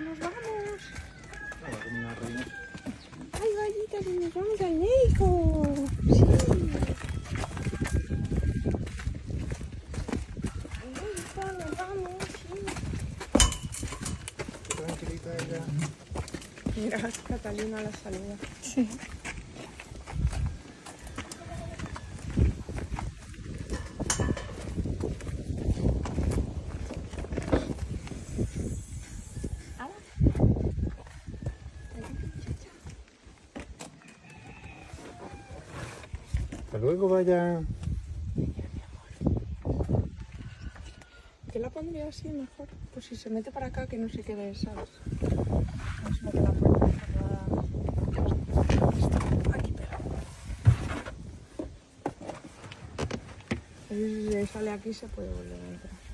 nos vamos. Ay, gallita, nos vamos al médico. Sí. Ay, gallita, nos vamos, sí. Tranquilita ella. Mira, Catalina la saluda. Sí. Hasta luego, vaya. Yo la pondría así mejor. Pues si se mete para acá, que no se quede, ¿sabes? No se mete la puerta. Aquí pega. Y si sale aquí, se puede volver a entrar.